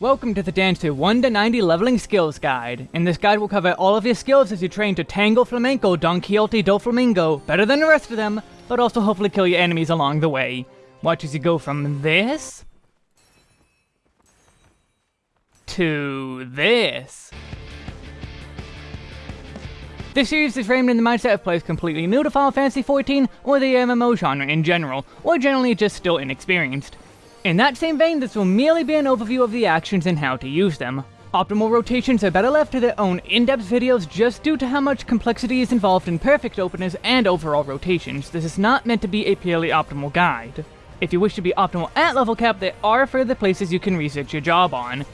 Welcome to the Dancer 1 to 90 Leveling Skills Guide. In this guide we'll cover all of your skills as you train to Tango Flamenco Don Quixote do Flamingo better than the rest of them, but also hopefully kill your enemies along the way. Watch as you go from this... to this. This series is framed in the mindset of players completely new to Final Fantasy XIV or the MMO genre in general, or generally just still inexperienced. In that same vein, this will merely be an overview of the actions and how to use them. Optimal rotations are better left to their own in-depth videos just due to how much complexity is involved in perfect openers and overall rotations. This is not meant to be a purely optimal guide. If you wish to be optimal at level cap, there are further places you can research your job on.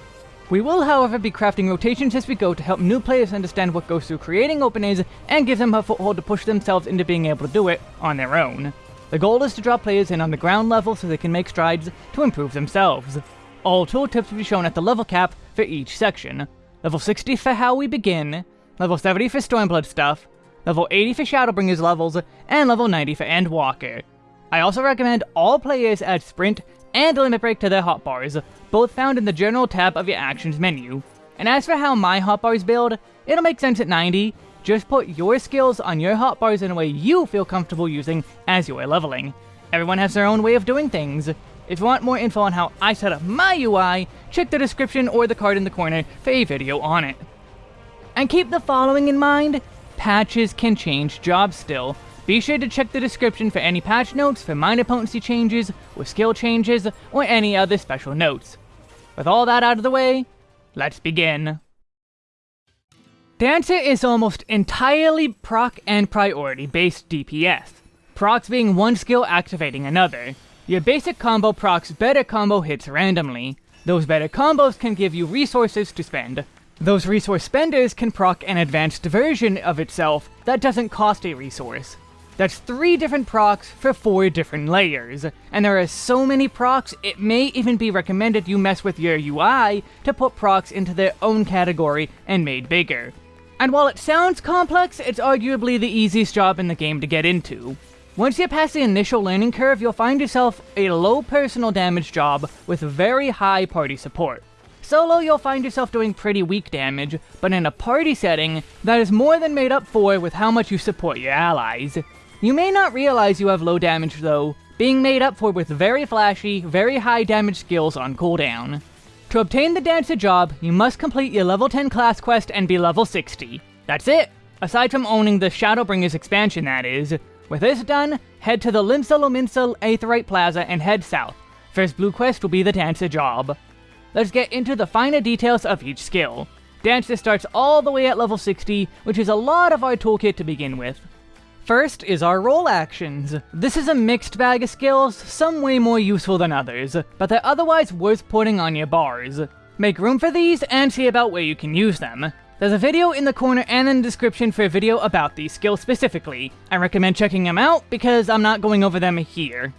We will, however, be crafting rotations as we go to help new players understand what goes through creating openings and give them a foothold to push themselves into being able to do it on their own. The goal is to draw players in on the ground level so they can make strides to improve themselves. All tooltips will be shown at the level cap for each section. Level 60 for how we begin, level 70 for Stormblood stuff, level 80 for Shadowbringers levels, and level 90 for Endwalker. I also recommend all players add Sprint and Limit Break to their hotbars, both found in the General tab of your Actions menu. And as for how my hotbars build, it'll make sense at 90, just put your skills on your hotbars in a way you feel comfortable using as you are leveling. Everyone has their own way of doing things. If you want more info on how I set up my UI, check the description or the card in the corner for a video on it. And keep the following in mind, patches can change jobs still, be sure to check the description for any patch notes for minor potency changes, or skill changes, or any other special notes. With all that out of the way, let's begin. Dancer is almost entirely proc and priority based DPS, procs being one skill activating another. Your basic combo procs better combo hits randomly. Those better combos can give you resources to spend. Those resource spenders can proc an advanced version of itself that doesn't cost a resource. That's three different procs for four different layers, and there are so many procs, it may even be recommended you mess with your UI to put procs into their own category and made bigger. And while it sounds complex, it's arguably the easiest job in the game to get into. Once you pass the initial learning curve, you'll find yourself a low personal damage job with very high party support. Solo, you'll find yourself doing pretty weak damage, but in a party setting, that is more than made up for with how much you support your allies. You may not realize you have low damage though, being made up for with very flashy, very high damage skills on cooldown. To obtain the Dancer job, you must complete your level 10 class quest and be level 60. That's it! Aside from owning the Shadowbringers expansion that is. With this done, head to the Limsa Lominsa Aetheryte Plaza and head south. First blue quest will be the Dancer job. Let's get into the finer details of each skill. Dancer starts all the way at level 60, which is a lot of our toolkit to begin with. First is our role actions. This is a mixed bag of skills, some way more useful than others, but they're otherwise worth putting on your bars. Make room for these and see about where you can use them. There's a video in the corner and in the description for a video about these skills specifically. I recommend checking them out because I'm not going over them here.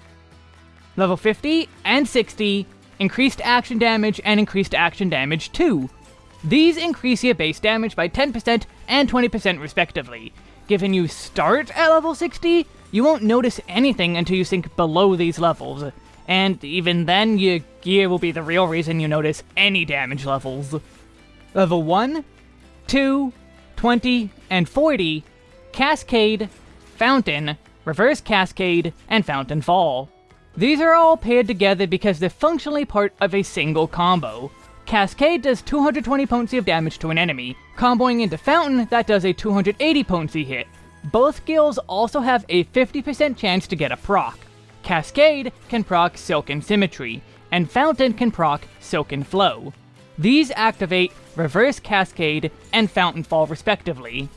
Level 50 and 60, increased action damage and increased action damage 2. These increase your base damage by 10% and 20% respectively, given you start at level 60, you won't notice anything until you sink below these levels. And even then, your gear will be the real reason you notice any damage levels. Level 1, 2, 20, and 40, Cascade, Fountain, Reverse Cascade, and Fountain Fall. These are all paired together because they're functionally part of a single combo. Cascade does 220 potency of damage to an enemy, comboing into Fountain that does a 280 potency hit. Both skills also have a 50% chance to get a proc. Cascade can proc Silken Symmetry, and Fountain can proc Silken Flow. These activate Reverse Cascade and Fountain Fall respectively.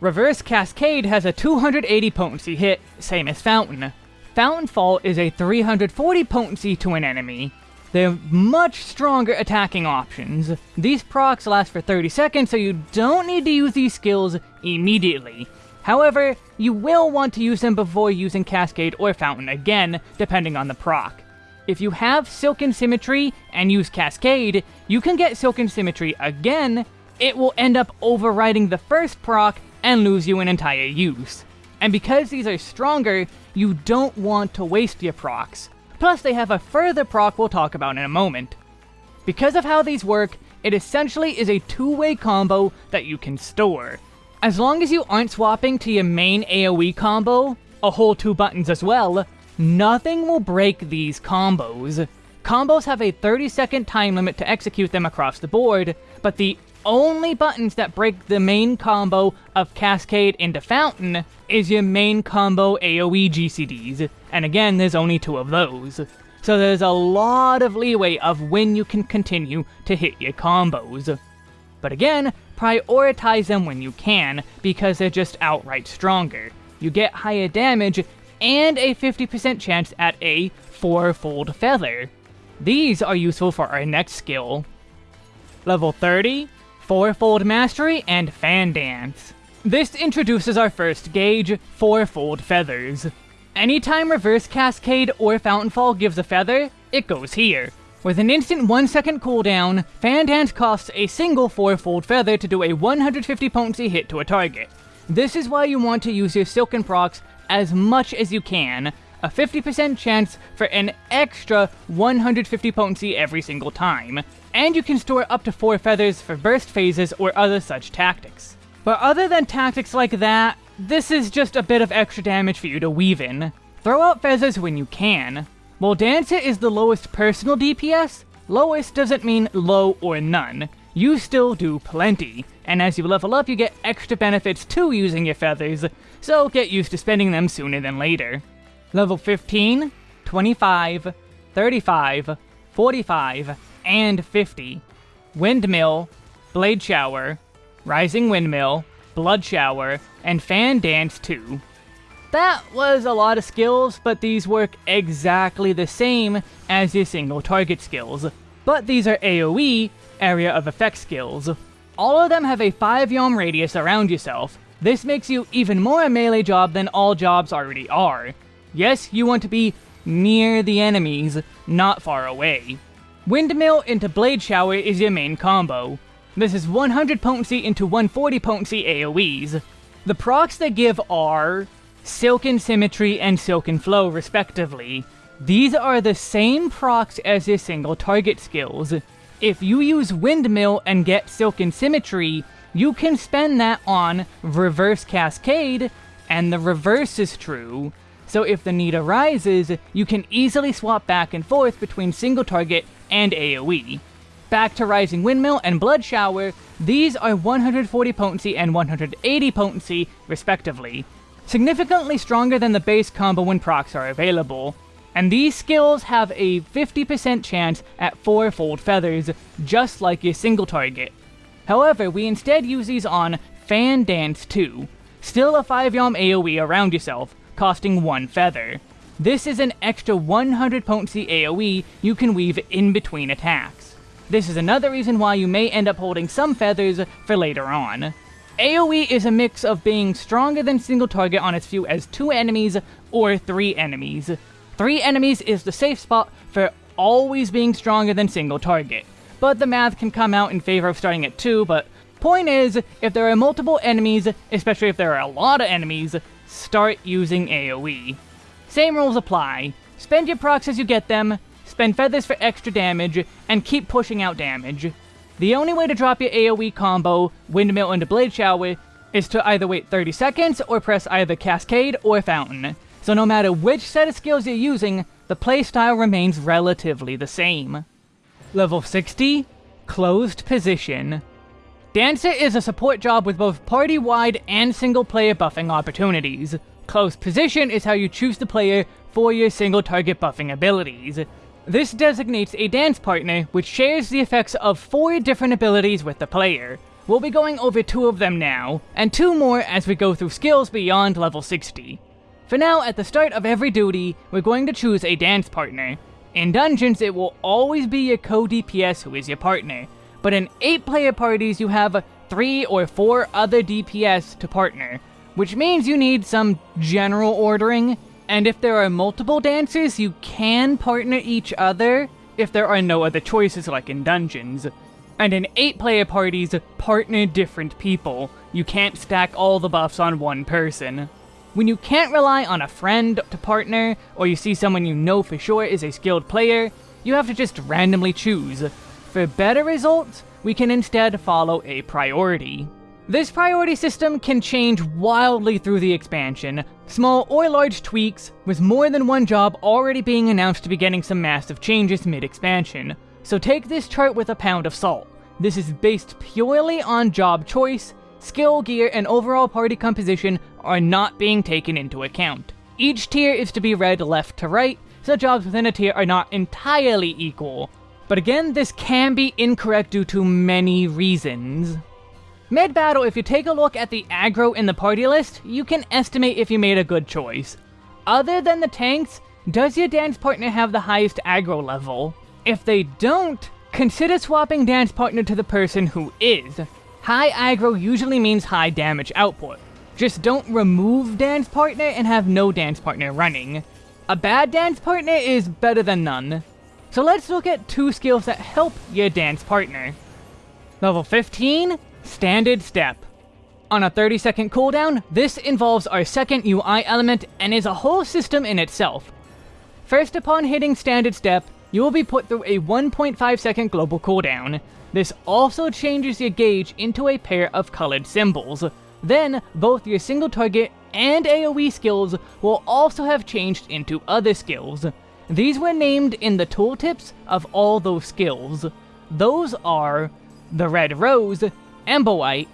Reverse Cascade has a 280 potency hit, same as Fountain. Fountain Fall is a 340 potency to an enemy, they're much stronger attacking options. These procs last for 30 seconds, so you don't need to use these skills immediately. However, you will want to use them before using Cascade or Fountain again, depending on the proc. If you have Silken Symmetry and use Cascade, you can get Silken Symmetry again, it will end up overriding the first proc and lose you an entire use. And because these are stronger, you don't want to waste your procs. Plus, they have a further proc we'll talk about in a moment. Because of how these work, it essentially is a two-way combo that you can store. As long as you aren't swapping to your main AoE combo, a whole two buttons as well, nothing will break these combos. Combos have a 30 second time limit to execute them across the board, but the only buttons that break the main combo of Cascade into Fountain is your main combo AoE GCDs, and again, there's only two of those. So there's a lot of leeway of when you can continue to hit your combos. But again, prioritize them when you can, because they're just outright stronger. You get higher damage and a 50% chance at a fourfold feather. These are useful for our next skill. Level 30, Fourfold Mastery and Fan Dance. This introduces our first gauge, Fourfold Feathers. Anytime Reverse Cascade or Fountain Fall gives a feather, it goes here. With an instant 1 second cooldown, Fan Dance costs a single fourfold feather to do a 150 potency hit to a target. This is why you want to use your Silken procs as much as you can, a 50% chance for an extra 150 potency every single time, and you can store up to 4 feathers for burst phases or other such tactics. But other than tactics like that, this is just a bit of extra damage for you to weave in. Throw out feathers when you can. While Dancer is the lowest personal DPS, lowest doesn't mean low or none. You still do plenty, and as you level up you get extra benefits to using your feathers, so get used to spending them sooner than later. Level 15, 25, 35, 45, and 50. Windmill, Blade Shower, Rising Windmill, Blood Shower, and Fan Dance 2. That was a lot of skills, but these work exactly the same as your single target skills. But these are AoE, Area of Effect skills. All of them have a 5 yalm radius around yourself. This makes you even more a melee job than all jobs already are. Yes, you want to be near the enemies, not far away. Windmill into Blade Shower is your main combo. This is 100 potency into 140 potency AoEs. The procs they give are Silken Symmetry and Silken Flow respectively. These are the same procs as your single target skills. If you use Windmill and get Silken Symmetry, you can spend that on Reverse Cascade, and the reverse is true. So if the need arises, you can easily swap back and forth between single target and AoE. Back to Rising Windmill and Blood Shower, these are 140 potency and 180 potency, respectively. Significantly stronger than the base combo when procs are available. And these skills have a 50% chance at fourfold feathers, just like your single target. However, we instead use these on Fan Dance 2, still a 5 yalm AoE around yourself, costing 1 feather. This is an extra 100 potency AoE you can weave in between attacks. This is another reason why you may end up holding some feathers for later on. AoE is a mix of being stronger than single target on as few as 2 enemies or 3 enemies. 3 enemies is the safe spot for always being stronger than single target, but the math can come out in favor of starting at 2, but point is, if there are multiple enemies, especially if there are a lot of enemies, start using AoE. Same rules apply. Spend your procs as you get them, spend feathers for extra damage, and keep pushing out damage. The only way to drop your AoE combo, Windmill into Blade Shower, is to either wait 30 seconds or press either Cascade or Fountain. So no matter which set of skills you're using, the playstyle remains relatively the same. Level 60, Closed Position. Dancer is a support job with both party-wide and single-player buffing opportunities. Close position is how you choose the player for your single-target buffing abilities. This designates a dance partner, which shares the effects of four different abilities with the player. We'll be going over two of them now, and two more as we go through skills beyond level 60. For now, at the start of every duty, we're going to choose a dance partner. In dungeons, it will always be your co-DPS who is your partner, but in 8 player parties you have 3 or 4 other DPS to partner, which means you need some general ordering, and if there are multiple dancers you can partner each other if there are no other choices like in dungeons. And in 8 player parties, partner different people. You can't stack all the buffs on one person. When you can't rely on a friend to partner, or you see someone you know for sure is a skilled player, you have to just randomly choose. for better results, we can instead follow a priority. This priority system can change wildly through the expansion, small or large tweaks, with more than one job already being announced to be getting some massive changes mid-expansion. So take this chart with a pound of salt. This is based purely on job choice, skill, gear, and overall party composition are not being taken into account. Each tier is to be read left to right, so jobs within a tier are not entirely equal. But again, this can be incorrect due to many reasons. Mid-battle, if you take a look at the aggro in the party list, you can estimate if you made a good choice. Other than the tanks, does your dance partner have the highest aggro level? If they don't, consider swapping dance partner to the person who is. High aggro usually means high damage output. Just don't remove dance partner and have no dance partner running. A bad dance partner is better than none. So let's look at two skills that help your dance partner. Level 15, Standard Step. On a 30 second cooldown, this involves our second UI element and is a whole system in itself. First upon hitting Standard Step, you will be put through a 1.5 second global cooldown. This also changes your gauge into a pair of colored symbols. Then, both your single target and AoE skills will also have changed into other skills. These were named in the tooltips of all those skills. Those are the Red Rose, Emboite,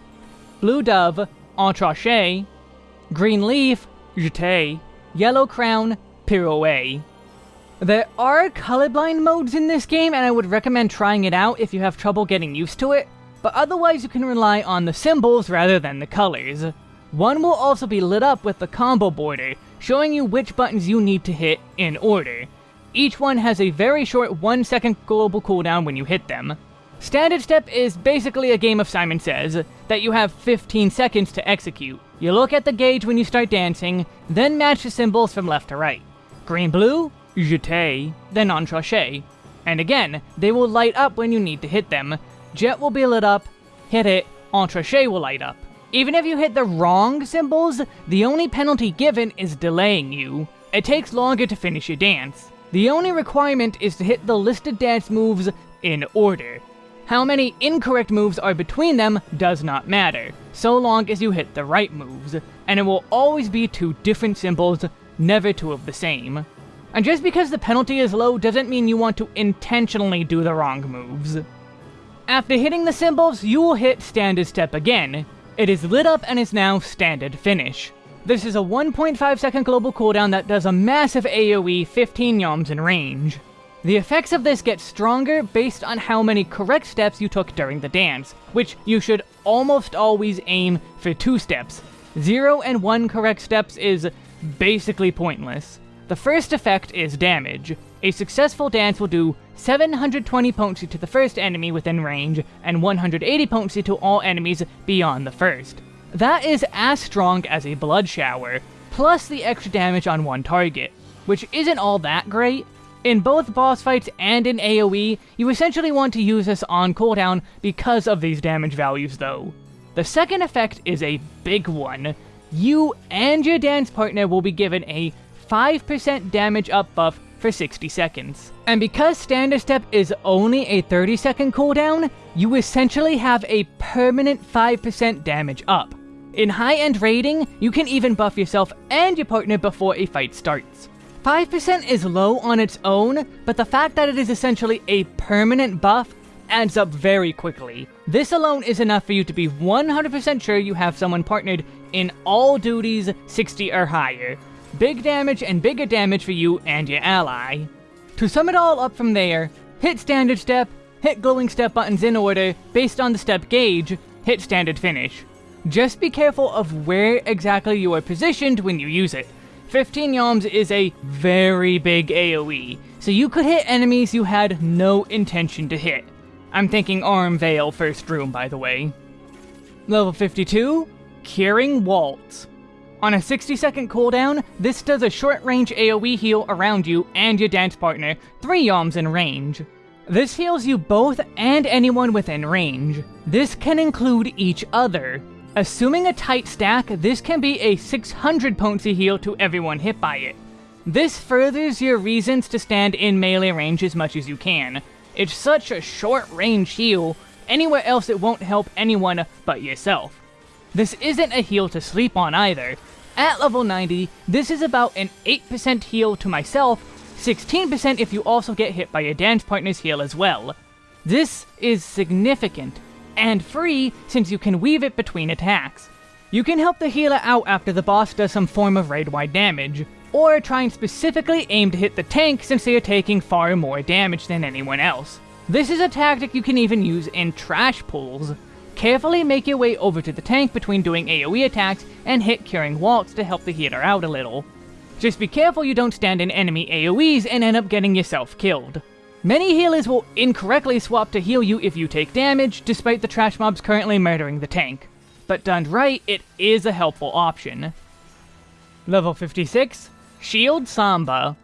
Blue Dove, Entrechat, Green Leaf, Jeté, Yellow Crown, Pirouette. There are colorblind modes in this game, and I would recommend trying it out if you have trouble getting used to it, but otherwise you can rely on the symbols rather than the colors. One will also be lit up with the combo border, showing you which buttons you need to hit in order. Each one has a very short 1 second global cooldown when you hit them. Standard Step is basically a game of Simon Says, that you have 15 seconds to execute. You look at the gauge when you start dancing, then match the symbols from left to right. Green blue, jeté, then entrechat. And again, they will light up when you need to hit them. Jet will be lit up, hit it, entrechat will light up. Even if you hit the wrong symbols, the only penalty given is delaying you. It takes longer to finish your dance. The only requirement is to hit the listed dance moves in order. How many incorrect moves are between them does not matter, so long as you hit the right moves, and it will always be two different symbols, never two of the same. And just because the penalty is low doesn't mean you want to intentionally do the wrong moves. After hitting the symbols, you will hit Standard Step again. It is lit up and is now Standard Finish. This is a 1.5 second global cooldown that does a massive AoE 15 yalms in range. The effects of this get stronger based on how many correct steps you took during the dance, which you should almost always aim for two steps. Zero and one correct steps is basically pointless. The first effect is damage. A successful dance will do 720 potency to the first enemy within range, and 180 potency to all enemies beyond the first. That is as strong as a blood shower, plus the extra damage on one target, which isn't all that great, in both boss fights and in AoE, you essentially want to use this on cooldown because of these damage values though. The second effect is a big one. You and your dance partner will be given a 5% damage up buff for 60 seconds. And because Standard Step is only a 30 second cooldown, you essentially have a permanent 5% damage up. In high-end raiding, you can even buff yourself and your partner before a fight starts. 5% is low on its own, but the fact that it is essentially a permanent buff adds up very quickly. This alone is enough for you to be 100% sure you have someone partnered in all duties 60 or higher. Big damage and bigger damage for you and your ally. To sum it all up from there, hit standard step, hit glowing step buttons in order, based on the step gauge, hit standard finish. Just be careful of where exactly you are positioned when you use it. 15 Yalms is a very big AoE, so you could hit enemies you had no intention to hit. I'm thinking Aurum Vale first room, by the way. Level 52, Curing Waltz. On a 60 second cooldown, this does a short range AoE heal around you and your dance partner, 3 Yalms in range. This heals you both and anyone within range. This can include each other. Assuming a tight stack, this can be a 600 potency heal to everyone hit by it. This furthers your reasons to stand in melee range as much as you can. It's such a short range heal, anywhere else it won't help anyone but yourself. This isn't a heal to sleep on either. At level 90, this is about an 8% heal to myself, 16% if you also get hit by your dance partner's heal as well. This is significant, and free since you can weave it between attacks. You can help the healer out after the boss does some form of raid-wide damage, or try and specifically aim to hit the tank since they are taking far more damage than anyone else. This is a tactic you can even use in trash pulls. Carefully make your way over to the tank between doing AoE attacks and hit Curing Waltz to help the healer out a little. Just be careful you don't stand in enemy AoEs and end up getting yourself killed. Many healers will incorrectly swap to heal you if you take damage, despite the trash mobs currently murdering the tank but done right, it is a helpful option. Level 56, Shield Samba.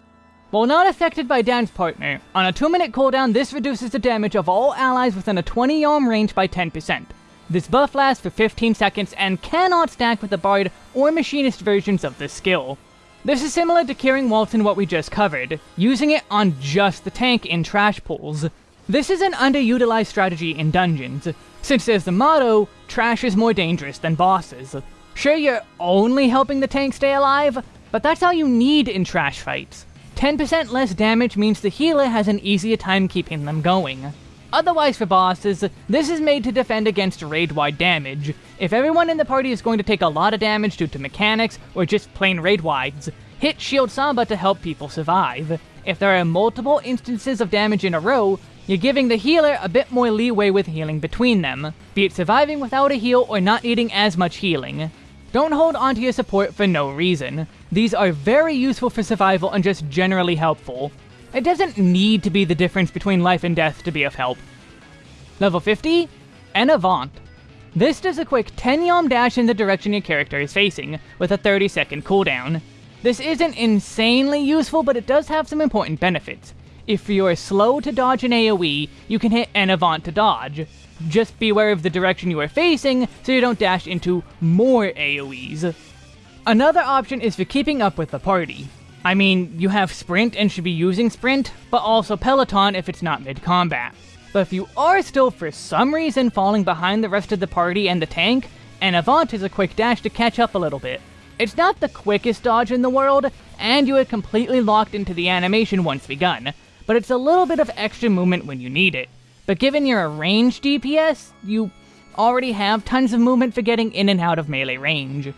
While not affected by Dance Partner, on a 2 minute cooldown this reduces the damage of all allies within a 20 yalm range by 10%. This buff lasts for 15 seconds and cannot stack with the Bard or Machinist versions of this skill. This is similar to Curing Waltz in what we just covered, using it on just the tank in trash pools. This is an underutilized strategy in dungeons, since there's the motto, trash is more dangerous than bosses. Sure, you're only helping the tank stay alive, but that's all you need in trash fights. 10% less damage means the healer has an easier time keeping them going. Otherwise for bosses, this is made to defend against raid-wide damage. If everyone in the party is going to take a lot of damage due to mechanics or just plain raid-wides, hit Shield Samba to help people survive. If there are multiple instances of damage in a row, you're giving the healer a bit more leeway with healing between them, be it surviving without a heal or not needing as much healing. Don't hold onto your support for no reason. These are very useful for survival and just generally helpful. It doesn't need to be the difference between life and death to be of help. Level 50, En Avant. This does a quick 10 yalm dash in the direction your character is facing, with a 30 second cooldown. This isn't insanely useful, but it does have some important benefits. If you're slow to dodge an AoE, you can hit En Avant to dodge. Just beware of the direction you are facing, so you don't dash into more AoEs. Another option is for keeping up with the party. I mean, you have Sprint and should be using Sprint, but also Peloton if it's not mid-combat. But if you are still for some reason falling behind the rest of the party and the tank, En Avant is a quick dash to catch up a little bit. It's not the quickest dodge in the world, and you are completely locked into the animation once begun, but it's a little bit of extra movement when you need it. But given you're a ranged DPS, you already have tons of movement for getting in and out of melee range.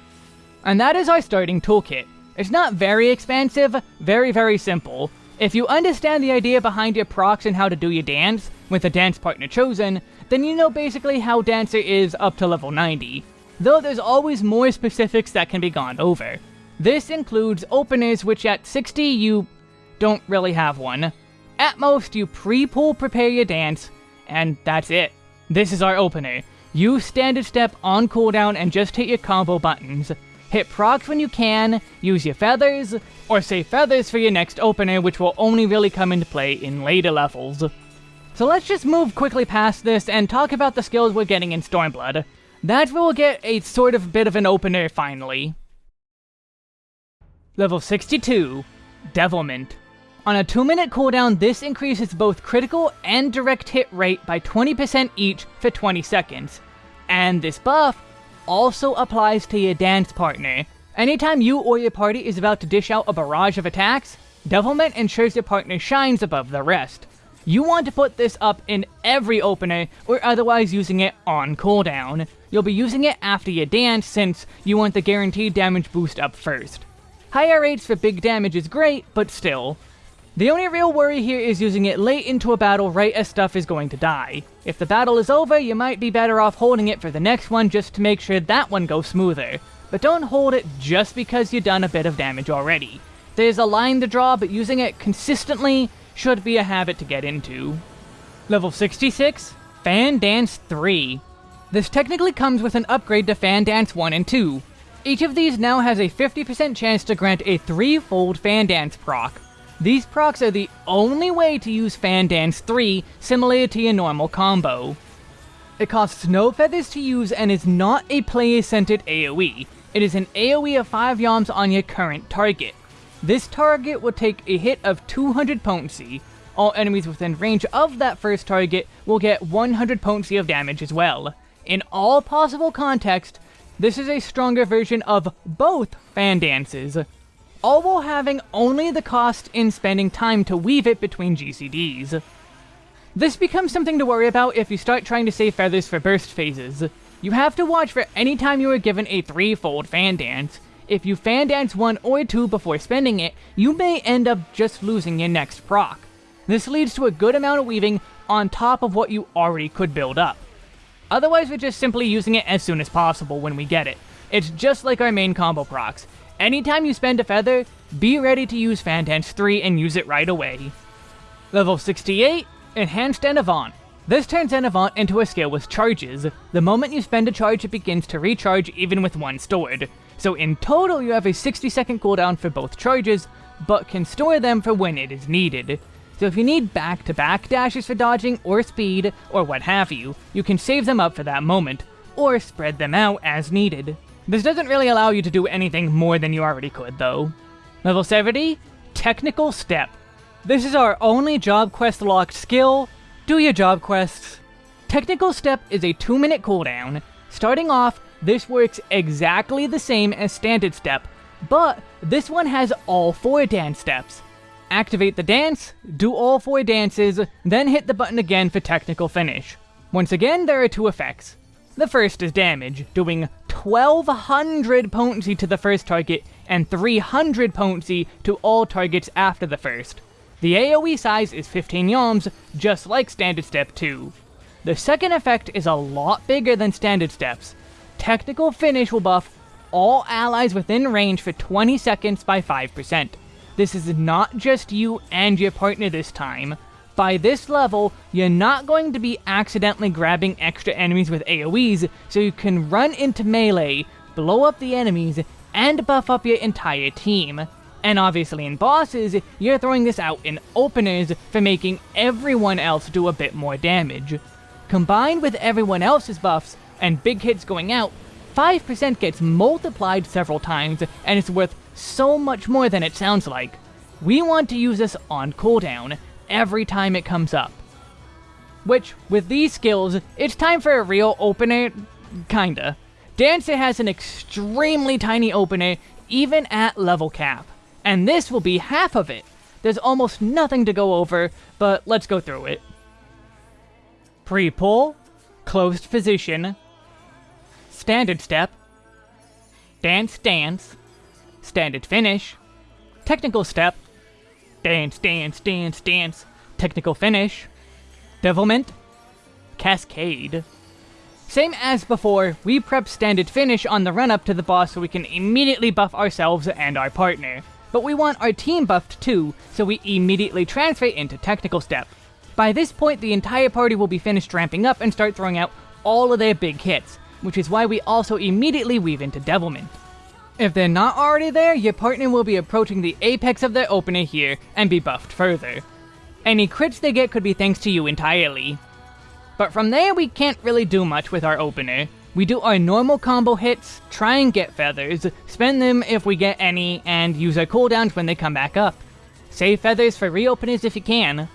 And that is our starting toolkit. It's not very expansive, very very simple. If you understand the idea behind your procs and how to do your dance, with a dance partner chosen, then you know basically how Dancer is up to level 90. Though there's always more specifics that can be gone over. This includes openers which at 60 you don't really have one, at most, you pre-pull prepare your dance, and that's it. This is our opener. Use standard step on cooldown and just hit your combo buttons. Hit procs when you can, use your feathers, or save feathers for your next opener which will only really come into play in later levels. So let's just move quickly past this and talk about the skills we're getting in Stormblood. That's where we'll get a sort of bit of an opener finally. Level 62, Devilment. On a 2 minute cooldown, this increases both critical and direct hit rate by 20% each for 20 seconds. And this buff also applies to your dance partner. Anytime you or your party is about to dish out a barrage of attacks, Devilment ensures your partner shines above the rest. You want to put this up in every opener, or otherwise using it on cooldown. You'll be using it after your dance since you want the guaranteed damage boost up first. Higher rates for big damage is great, but still, the only real worry here is using it late into a battle right as stuff is going to die. If the battle is over, you might be better off holding it for the next one just to make sure that one goes smoother. But don't hold it just because you've done a bit of damage already. There's a line to draw, but using it consistently should be a habit to get into. Level 66, Fan Dance 3. This technically comes with an upgrade to Fan Dance 1 and 2. Each of these now has a 50% chance to grant a threefold Fan Dance proc, these procs are the only way to use Fan Dance 3 similar to your normal combo. It costs no feathers to use and is not a player-centered AoE. It is an AoE of 5 yalms on your current target. This target will take a hit of 200 potency. all enemies within range of that first target will get 100 potency of damage as well. In all possible contexts, this is a stronger version of both fan dances, all while having only the cost in spending time to weave it between GCDs. This becomes something to worry about if you start trying to save feathers for burst phases. You have to watch for any time you are given a threefold fan dance. If you fan dance one or two before spending it, you may end up just losing your next proc. This leads to a good amount of weaving on top of what you already could build up. Otherwise, we're just simply using it as soon as possible when we get it. It's just like our main combo procs. Anytime you spend a feather, be ready to use Fan Dance 3 and use it right away. Level 68, Enhanced En Avant. This turns En Avant into a skill with charges. The moment you spend a charge, it begins to recharge even with one stored. So in total, you have a 60 second cooldown for both charges, but can store them for when it is needed. So if you need back-to-back -back dashes for dodging or speed, or what have you, you can save them up for that moment, or spread them out as needed. This doesn't really allow you to do anything more than you already could, though. Level 70, Technical Step. This is our only job quest locked skill. Do your job quests. Technical Step is a 2 minute cooldown. Starting off, this works exactly the same as Standard Step, but this one has all 4 dance steps. Activate the dance, do all four dances, then hit the button again for technical finish. Once again, there are two effects. The first is damage, doing 1200 potency to the first target and 300 potency to all targets after the first. The AoE size is 15 yalms, just like Standard Step 2. The second effect is a lot bigger than Standard Steps. Technical Finish will buff all allies within range for 20 seconds by 5%. This is not just you and your partner this time. By this level, you're not going to be accidentally grabbing extra enemies with AoEs, so you can run into melee, blow up the enemies, and buff up your entire team. And obviously in bosses, you're throwing this out in openers for making everyone else do a bit more damage. Combined with everyone else's buffs, and big hits going out, 5% gets multiplied several times, and it's worth so much more than it sounds like. We want to use this on cooldown every time it comes up. Which, with these skills, it's time for a real opener, kinda. Dancer has an extremely tiny opener, even at level cap. And this will be half of it. There's almost nothing to go over, but let's go through it. Pre-pull, closed position, standard step, dance dance, standard finish, technical step, dance, dance, dance, dance, technical finish, devilment, cascade. Same as before, we prep standard finish on the run up to the boss so we can immediately buff ourselves and our partner. But we want our team buffed too, so we immediately transfer into technical step. By this point, the entire party will be finished ramping up and start throwing out all of their big hits, which is why we also immediately weave into devilment. If they're not already there, your partner will be approaching the apex of their opener here and be buffed further. Any crits they get could be thanks to you entirely. But from there, we can't really do much with our opener. We do our normal combo hits, try and get feathers, spend them if we get any, and use our cooldowns when they come back up. Save feathers for reopeners if you can.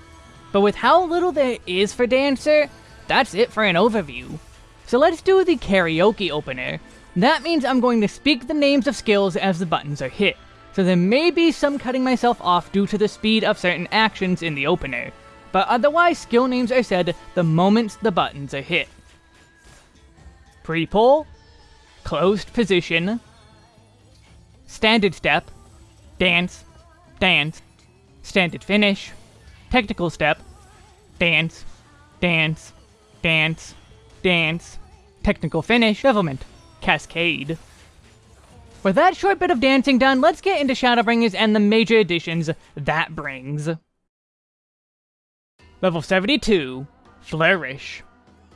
But with how little there is for Dancer, that's it for an overview. So let's do the karaoke opener, that means I'm going to speak the names of skills as the buttons are hit, so there may be some cutting myself off due to the speed of certain actions in the opener, but otherwise skill names are said the moment the buttons are hit. Pre-pull, closed position, standard step, dance, dance, standard finish, technical step, dance, dance, dance, dance, technical finish, devilment. Cascade. With that short bit of dancing done, let's get into Shadowbringers and the major additions that brings. Level 72, Flourish.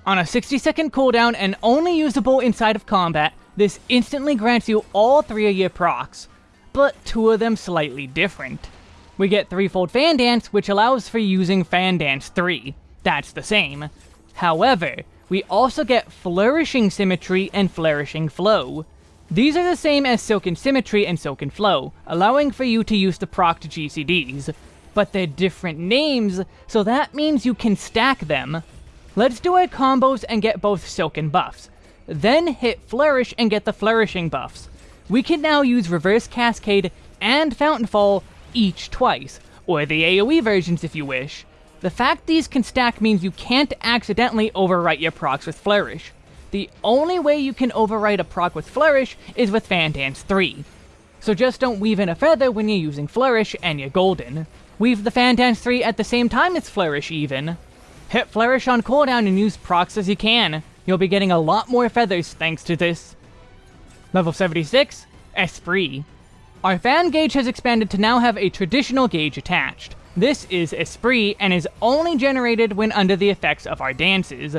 On a 60 second cooldown and only usable inside of combat, this instantly grants you all three of your procs, but two of them slightly different. We get threefold Fan Dance, which allows for using Fan Dance 3. That's the same. However, we also get Flourishing Symmetry and Flourishing Flow. These are the same as Silken Symmetry and Silken Flow, allowing for you to use the proc to GCDs. but they're different names, so that means you can stack them. Let's do our combos and get both Silken buffs. Then hit Flourish and get the Flourishing buffs. We can now use Reverse Cascade and Fountain Fall each twice, or the AoE versions if you wish. The fact these can stack means you can't accidentally overwrite your procs with Flourish. The only way you can overwrite a proc with Flourish is with Fan Dance 3. So just don't weave in a feather when you're using Flourish and you're golden. Weave the Fan Dance 3 at the same time as Flourish even. Hit Flourish on cooldown and use procs as you can. You'll be getting a lot more feathers thanks to this. Level 76, Esprit. Our fan gauge has expanded to now have a traditional gauge attached. This is Esprit and is only generated when under the effects of our dances.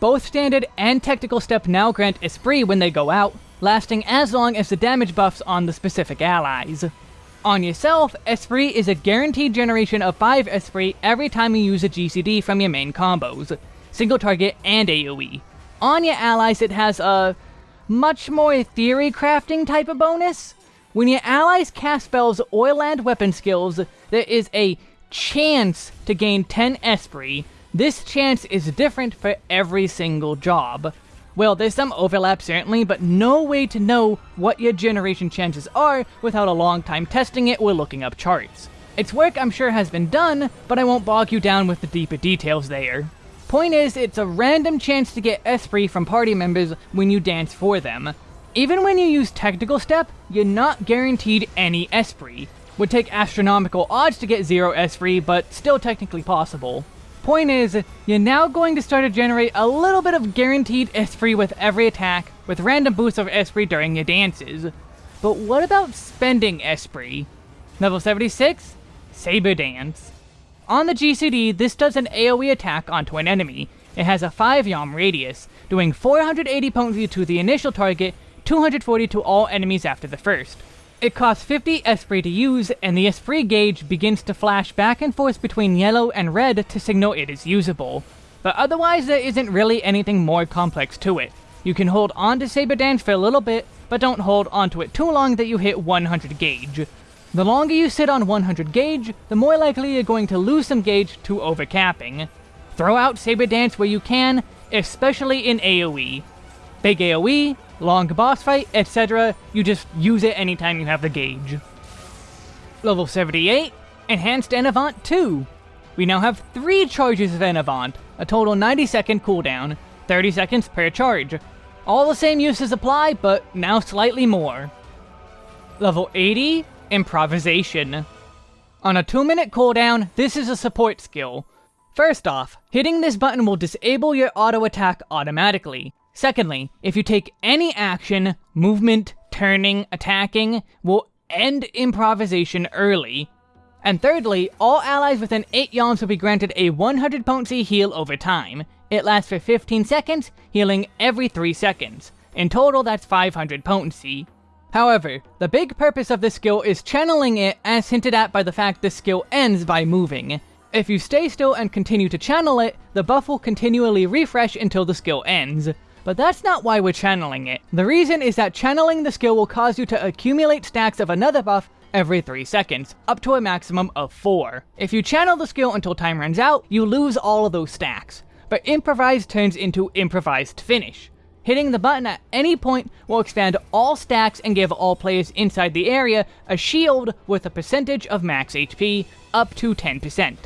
Both standard and technical step now grant Esprit when they go out, lasting as long as the damage buffs on the specific allies. On yourself, Esprit is a guaranteed generation of 5 Esprit every time you use a GCD from your main combos, single target and AoE. On your allies it has a much more theory crafting type of bonus. When your allies cast spells or land weapon skills, there is a chance to gain 10 Esprit. This chance is different for every single job. Well, there's some overlap certainly, but no way to know what your generation chances are without a long time testing it or looking up charts. Its work I'm sure has been done, but I won't bog you down with the deeper details there. Point is, it's a random chance to get Esprit from party members when you dance for them. Even when you use Technical Step, you're not guaranteed any Esprit. Would take astronomical odds to get 0 Esprit, but still technically possible. Point is, you're now going to start to generate a little bit of guaranteed Esprit with every attack, with random boosts of Esprit during your dances. But what about spending Esprit? Level 76, Saber Dance. On the GCD, this does an AoE attack onto an enemy. It has a 5 yalm radius, doing 480 potency to the initial target, 240 to all enemies after the first. It costs 50 Esprit to use, and the Esprit gauge begins to flash back and forth between yellow and red to signal it is usable. But otherwise there isn't really anything more complex to it. You can hold on to Saber Dance for a little bit, but don't hold onto it too long that you hit 100 gauge. The longer you sit on 100 gauge, the more likely you're going to lose some gauge to overcapping. Throw out Saber Dance where you can, especially in AoE. Big AoE, long boss fight, etc. You just use it anytime you have the gauge. Level 78, Enhanced En Avant 2. We now have 3 charges of En Avant, a total 90 second cooldown, 30 seconds per charge. All the same uses apply, but now slightly more. Level 80, Improvisation. On a 2 minute cooldown, this is a support skill. First off, hitting this button will disable your auto attack automatically. Secondly, if you take any action, movement, turning, attacking, will end improvisation early. And thirdly, all allies within 8 yalms will be granted a 100 potency heal over time. It lasts for 15 seconds, healing every 3 seconds. In total, that's 500 potency. However, the big purpose of this skill is channeling it as hinted at by the fact this skill ends by moving. If you stay still and continue to channel it, the buff will continually refresh until the skill ends. But that's not why we're channeling it. The reason is that channeling the skill will cause you to accumulate stacks of another buff every 3 seconds, up to a maximum of 4. If you channel the skill until time runs out, you lose all of those stacks. But Improvise turns into Improvised Finish. Hitting the button at any point will expand all stacks and give all players inside the area a shield with a percentage of max HP, up to 10%.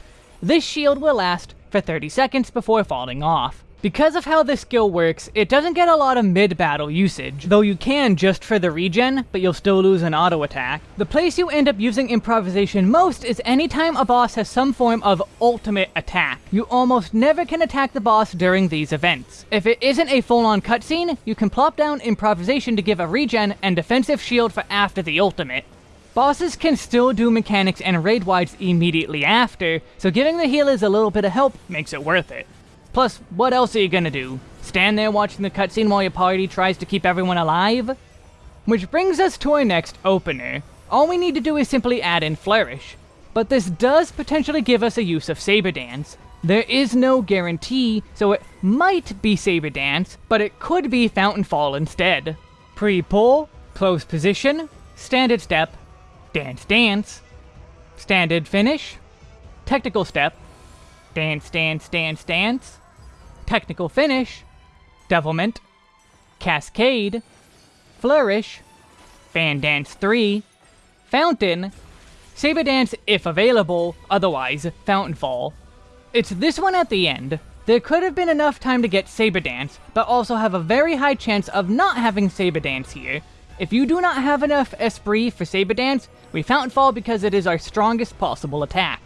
This shield will last for 30 seconds before falling off. Because of how this skill works, it doesn't get a lot of mid-battle usage, though you can just for the regen, but you'll still lose an auto attack. The place you end up using improvisation most is anytime a boss has some form of ultimate attack. You almost never can attack the boss during these events. If it isn't a full-on cutscene, you can plop down improvisation to give a regen and defensive shield for after the ultimate. Bosses can still do mechanics and raid wides immediately after, so giving the healers a little bit of help makes it worth it. Plus, what else are you gonna do? Stand there watching the cutscene while your party tries to keep everyone alive? Which brings us to our next opener. All we need to do is simply add in Flourish. But this does potentially give us a use of Saber Dance. There is no guarantee, so it might be Saber Dance, but it could be Fountain Fall instead. Pre-pull, close position, standard step, dance dance, standard finish, Technical Step, Dance, Dance, Dance, Dance, Technical Finish, Devilment, Cascade, Flourish, Fan Dance 3, Fountain, Saber Dance if available, otherwise Fountain Fall. It's this one at the end. There could have been enough time to get Saber Dance, but also have a very high chance of not having Saber Dance here. If you do not have enough Esprit for Saber Dance, we Fountain Fall because it is our strongest possible attack.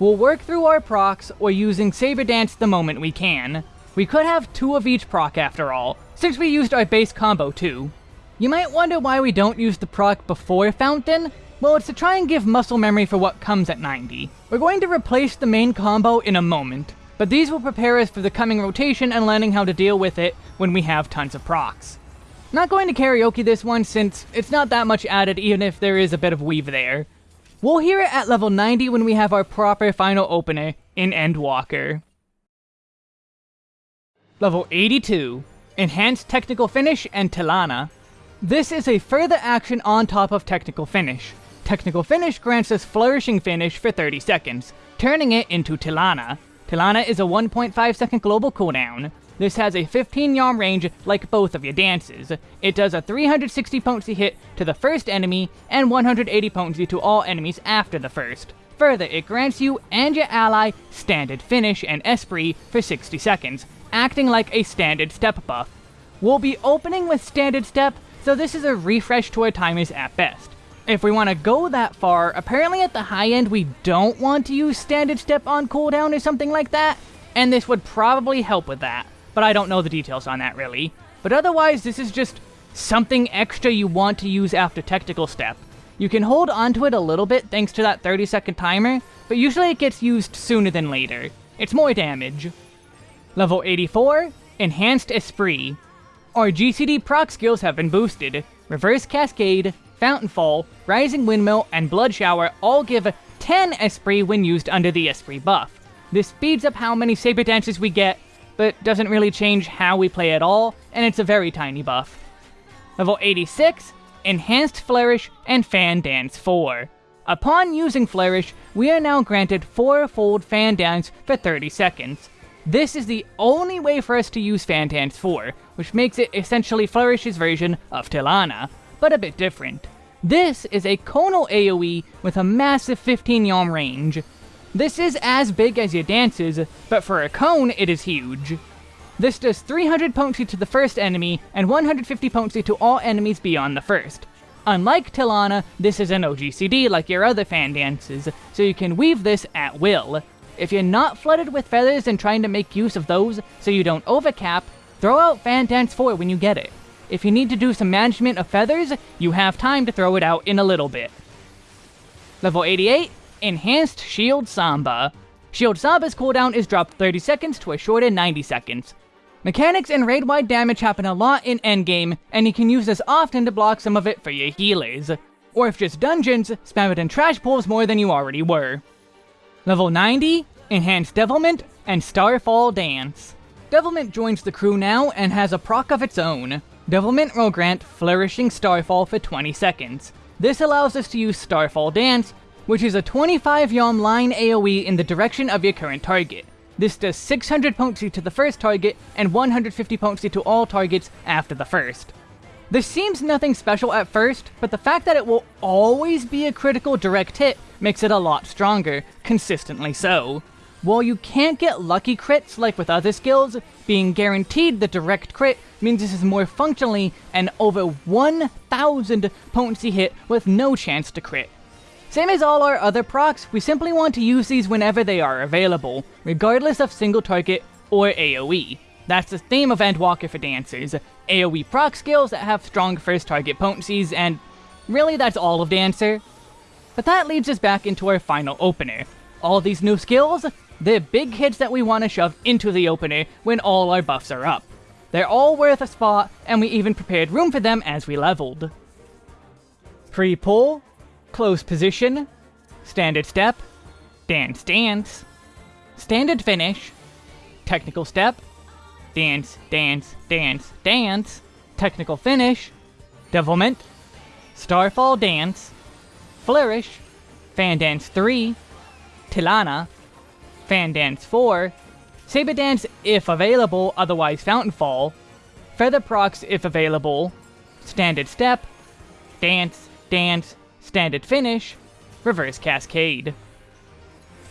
We'll work through our procs or using Saber Dance the moment we can. We could have two of each proc after all, since we used our base combo too. You might wonder why we don't use the proc before Fountain? Well, it's to try and give muscle memory for what comes at 90. We're going to replace the main combo in a moment, but these will prepare us for the coming rotation and learning how to deal with it when we have tons of procs. Not going to karaoke this one since it's not that much added even if there is a bit of weave there. We'll hear it at level 90 when we have our proper final opener in Endwalker. Level 82, Enhanced Technical Finish and Tillana. This is a further action on top of Technical Finish. Technical Finish grants us Flourishing Finish for 30 seconds, turning it into Tillana. Tillana is a 1.5 second global cooldown. This has a 15 yalm range like both of your dances. It does a 360 potency hit to the first enemy and 180 potency to all enemies after the first. Further, it grants you and your ally Standard Finish and Esprit for 60 seconds, acting like a standard step buff. We'll be opening with standard step, so this is a refresh to our timers at best. If we want to go that far, apparently at the high end we don't want to use standard step on cooldown or something like that, and this would probably help with that, but I don't know the details on that really. But otherwise, this is just something extra you want to use after technical step. You can hold onto it a little bit thanks to that 30 second timer, but usually it gets used sooner than later. It's more damage. Level 84, Enhanced Esprit. Our GCD proc skills have been boosted. Reverse Cascade, Fountain Fall, Rising Windmill, and Blood Shower all give 10 Esprit when used under the Esprit buff. This speeds up how many Saber Dances we get, but doesn't really change how we play at all, and it's a very tiny buff. Level 86, Enhanced Flourish and Fan Dance 4. Upon using Flourish, we are now granted 4-fold Fan Dance for 30 seconds. This is the only way for us to use Fan Dance 4, which makes it essentially Flourish's version of Tillana, but a bit different. This is a conal AoE with a massive 15 yalm range. This is as big as your dances, but for a cone it is huge. This does 300 potency to the first enemy, and 150 potency to all enemies beyond the first. Unlike Tillana, this is an OGCD like your other fan dances, so you can weave this at will. If you're not flooded with feathers and trying to make use of those so you don't overcap, throw out Fan Dance 4 when you get it. If you need to do some management of feathers, you have time to throw it out in a little bit. Level 88, Enhanced Shield Samba. Shield Samba's cooldown is dropped 30 seconds to a shorter 90 seconds. Mechanics and raid-wide damage happen a lot in endgame, and you can use this often to block some of it for your healers. Or if just dungeons, spam it in trash pools more than you already were. Level 90, Enhanced Devilment, and Starfall Dance. Devilment joins the crew now and has a proc of its own. Devilment will grant Flourishing Starfall for 20 seconds. This allows us to use Starfall Dance, which is a 25 yalm line AoE in the direction of your current target. This does 600 potency to the first target and 150 potency to all targets after the first. This seems nothing special at first, but the fact that it will always be a critical direct hit makes it a lot stronger, consistently so. While you can't get lucky crits like with other skills, being guaranteed the direct crit means this is more functionally an over 1000 potency hit with no chance to crit. Same as all our other procs, we simply want to use these whenever they are available, regardless of single target or AoE. That's the theme of Endwalker for Dancers, AoE proc skills that have strong first target potencies, and really that's all of Dancer. But that leads us back into our final opener. All these new skills, they're big hits that we want to shove into the opener when all our buffs are up. They're all worth a spot, and we even prepared room for them as we leveled. Pre-pull, close position, standard step, dance dance, standard finish, technical step, dance, dance, dance, dance, technical finish, devilment, starfall dance, flourish, fan dance 3, Tillana, Fan Dance 4, Saber Dance if available, otherwise Fountain Fall, Feather Procs if available, Standard Step, Dance, Dance, Standard Finish, Reverse Cascade.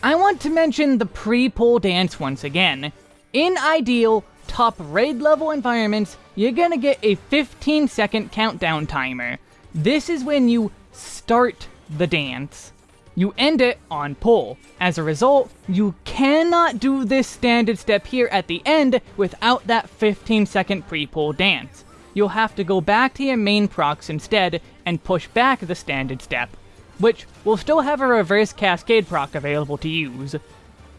I want to mention the pre-pull dance once again. In ideal, top raid level environments, you're gonna get a 15 second countdown timer. This is when you start the dance. You end it on pull. As a result, you cannot do this standard step here at the end without that 15 second pre-pull dance. You'll have to go back to your main procs instead and push back the standard step, which will still have a reverse cascade proc available to use.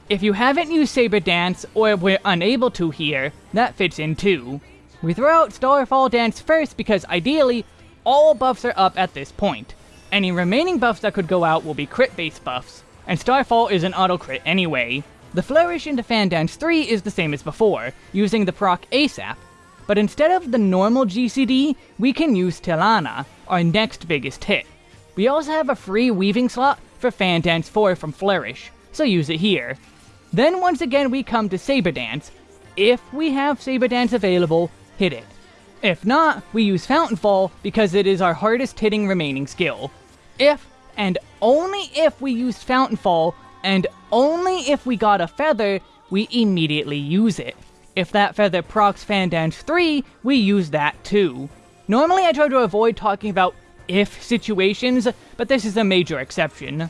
If you haven't used Saber Dance, or were unable to here, that fits in too. We throw out Starfall Dance first because ideally, all buffs are up at this point. Any remaining buffs that could go out will be crit-based buffs, and Starfall is an auto-crit anyway. The Flourish into Fan Dance 3 is the same as before, using the proc ASAP, but instead of the normal GCD, we can use Tillana, our next biggest hit. We also have a free weaving slot for Fan Dance 4 from Flourish, so use it here. Then once again we come to Saber Dance. If we have Saber Dance available, hit it. If not, we use Fountain Fall because it is our hardest hitting remaining skill. If, and only if we used Fountain Fall, and only if we got a feather, we immediately use it. If that feather procs Fan Dance 3, we use that too. Normally I try to avoid talking about if situations, but this is a major exception.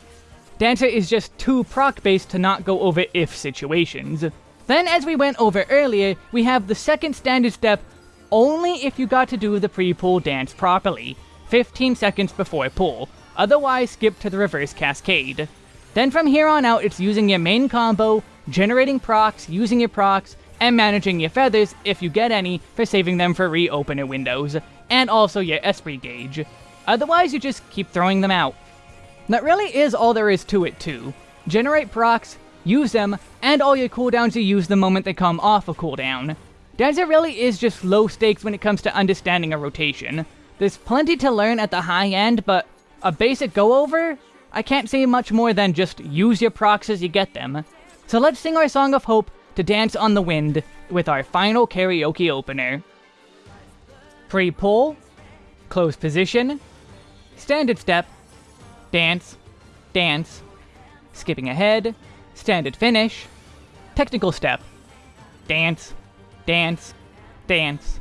Dancer is just too proc-based to not go over if situations. Then, as we went over earlier, we have the second standard step only if you got to do the pre-pull dance properly, 15 seconds before pull, otherwise skip to the reverse cascade. Then from here on out, it's using your main combo, generating procs, using your procs, and managing your feathers, if you get any, for saving them for reopener windows, and also your Esprit gauge. Otherwise, you just keep throwing them out. That really is all there is to it too. Generate procs, use them, and all your cooldowns you use the moment they come off a cooldown. Dancer really is just low stakes when it comes to understanding a rotation. There's plenty to learn at the high end, but a basic go-over? I can't say much more than just use your procs as you get them. So let's sing our Song of Hope to Dance on the Wind with our final karaoke opener. Pre-pull, close position, standard step, dance, dance, skipping ahead, standard finish, technical step, dance, dance, dance,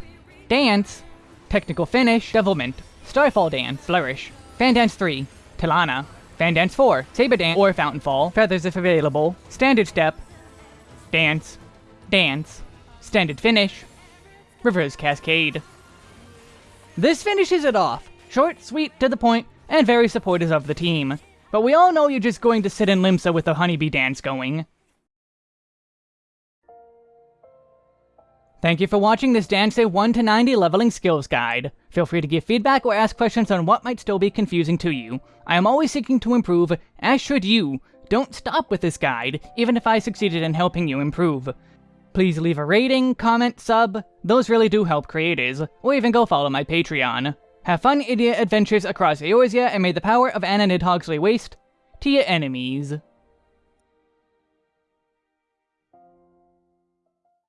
dance, technical finish, devilment, starfall dance, flourish, fan dance 3, Tillana, fan dance 4, saber dance or fountain fall, feathers if available, standard step, dance, dance, standard finish, reverse cascade. This finishes it off. Short, sweet, to the point, and very supportive of the team. But we all know you're just going to sit in Limsa with the honeybee dance going. Thank you for watching this Dance 1 to 90 leveling skills guide. Feel free to give feedback or ask questions on what might still be confusing to you. I am always seeking to improve, as should you. Don't stop with this guide, even if I succeeded in helping you improve. Please leave a rating, comment, sub, those really do help creators, or even go follow my Patreon. Have fun idiot adventures across Eorzea, and may the power of Anna Nidhogg lay waste to your enemies.